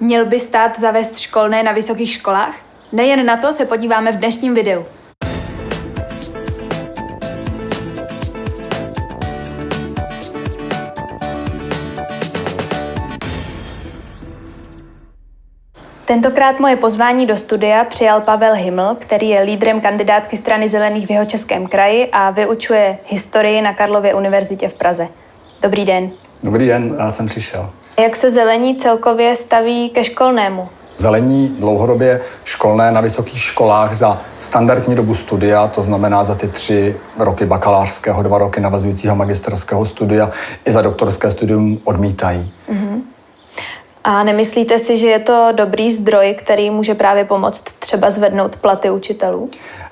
Měl by stát zavést školné na vysokých školách? Nejen na to se podíváme v dnešním videu. Tentokrát moje pozvání do studia přijal Pavel Himmel, který je lídrem kandidátky strany Zelených v jeho českém kraji a vyučuje historii na Karlově univerzitě v Praze. Dobrý den. Dobrý den, rád jsem přišel. Jak se zelení celkově staví ke školnému? Zelení dlouhodobě školné na vysokých školách za standardní dobu studia, to znamená za ty tři roky bakalářského, dva roky navazujícího magisterského studia i za doktorské studium odmítají. Mm-hmm. A nemyslíte si, že je to dobrý zdroj, který může právě pomoct třeba zvednout platy učitelů?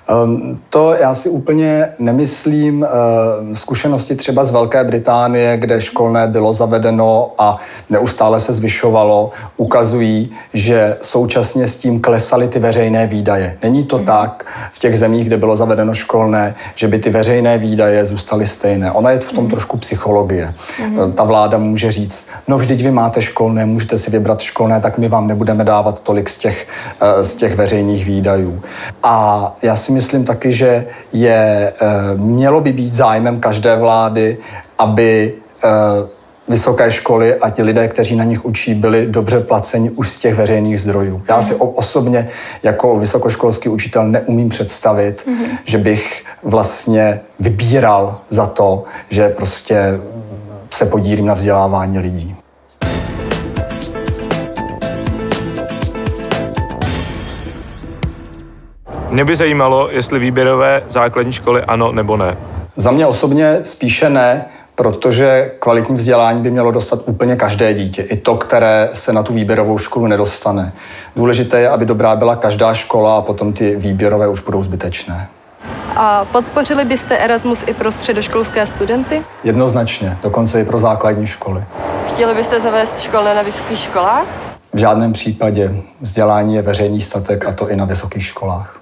Ehm, to já si úplně nemyslím. Ehm, zkušenosti třeba z Velké Británie, kde školné bylo zavedeno a neustále se zvyšovalo, ukazují, že současně s tím klesaly ty veřejné výdaje. Není to mm. tak v těch zemích, kde bylo zavedeno školné, že by ty veřejné výdaje zůstaly stejné. Ona je v tom mm. trošku psychologie. Mm. Ta vláda může říct, no vždyť vy máte školné, můžete si vybrat školné, tak my vám nebudeme dávat tolik z těch, eh, z těch veřejných výdajů. A já si myslím taky, že je, eh, mělo by být zájmem každé vlády, aby eh, vysoké školy a ti lidé, kteří na nich učí, byli dobře placeni už z těch veřejných zdrojů. Já si osobně jako vysokoškolský učitel neumím představit, mm-hmm. že bych vlastně vybíral za to, že prostě se podílím na vzdělávání lidí. Mě by zajímalo, jestli výběrové základní školy ano nebo ne. Za mě osobně spíše ne, protože kvalitní vzdělání by mělo dostat úplně každé dítě, i to, které se na tu výběrovou školu nedostane. Důležité je, aby dobrá byla každá škola a potom ty výběrové už budou zbytečné. A podpořili byste Erasmus i pro středoškolské studenty? Jednoznačně, dokonce i pro základní školy. Chtěli byste zavést školné na vysokých školách? V žádném případě. Vzdělání je veřejný statek a to i na vysokých školách.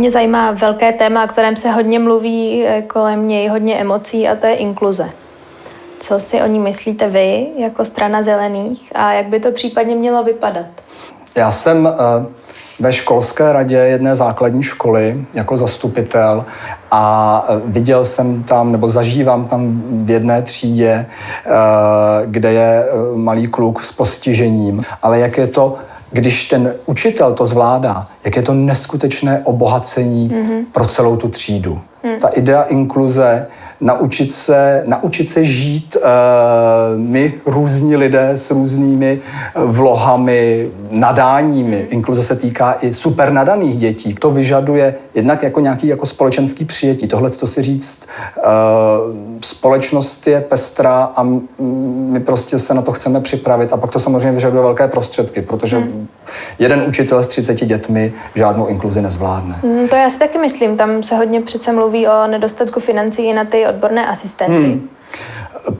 Mě zajímá velké téma, o kterém se hodně mluví eh, kolem něj, hodně emocí a to je inkluze. Co si o ní myslíte vy jako strana zelených a jak by to případně mělo vypadat? Já jsem eh, ve školské radě jedné základní školy jako zastupitel a eh, viděl jsem tam, nebo zažívám tam v jedné třídě, kde je malý kluk s postižením, ale jak je to když ten učitel to zvládá, jak je to neskutečné obohacení mm-hmm. pro celou tu třídu. Mm. Ta idea inkluze naučit se, naučit se žít uh, my různí lidé s různými eh, vlohami, nadáními. Inkluze se týká i super nadaných dětí. To vyžaduje jednak jako nějaký jako společenský přijetí. Tohle to si říct, uh, společnost je pestrá a my prostě se na to chceme připravit a pak to samozřejmě vyžaduje velké prostředky, protože hmm. jeden učitel s 30 dětmi žádnou inkluzi nezvládne. Hmm, to já si taky myslím. Tam se hodně přece mluví o nedostatku financí na ty odborné asistenty. Hmm.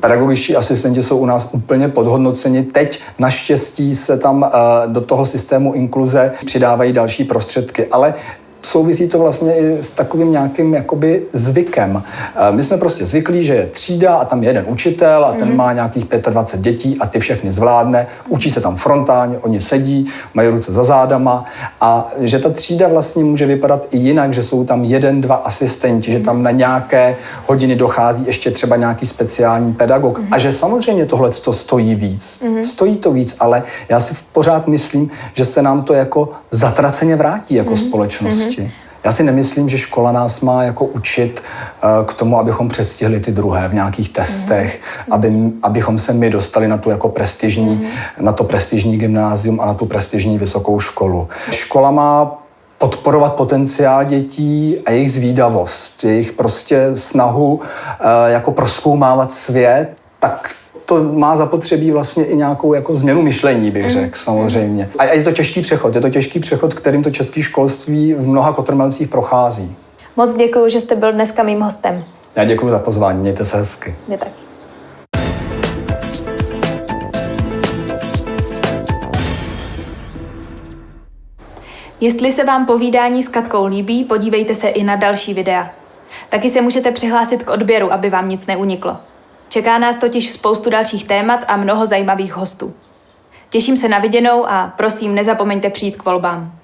Pedagogičtí asistenti jsou u nás úplně podhodnoceni. Teď naštěstí se tam uh, do toho systému inkluze přidávají další prostředky, ale souvisí to vlastně i s takovým nějakým jakoby zvykem. Eh, my jsme prostě zvyklí, že je třída a tam je jeden učitel a ten mm-hmm. má nějakých 25 dětí a ty všechny zvládne, učí se tam frontálně, oni sedí, mají ruce za zádama a že ta třída vlastně může vypadat i jinak, že jsou tam jeden, dva asistenti, mm-hmm. že tam na nějaké hodiny dochází ještě třeba nějaký speciální pedagog mm-hmm. a že samozřejmě tohle to stojí víc. Mm-hmm. Stojí to víc, ale já si pořád myslím, že se nám to jako zatraceně vrátí jako mm-hmm. společnosti. Mm-hmm. Já si nemyslím, že škola nás má jako učit uh, k tomu, abychom předstihli ty druhé v nějakých testech, mm-hmm. aby, abychom se my dostali na tu jako prestižní, mm-hmm. na to prestižní gymnázium a na tu prestižní vysokou školu. Škola má podporovat potenciál dětí a jejich zvídavost, jejich prostě snahu uh, jako proskoumávat svět, tak to má zapotřebí vlastně i nějakou jako změnu myšlení, bych mm. řekl, samozřejmě. A je to těžký přechod, je to těžký přechod, kterým to české školství v mnoha kotrmelcích prochází. Moc děkuji, že jste byl dneska mým hostem. Já děkuji za pozvání, mějte se hezky. Mě taky. Jestli se vám povídání s Katkou líbí, podívejte se i na další videa. Taky se můžete přihlásit k odběru, aby vám nic neuniklo. Čeká nás totiž spoustu dalších témat a mnoho zajímavých hostů. Těším se na viděnou a prosím, nezapomeňte přijít k volbám.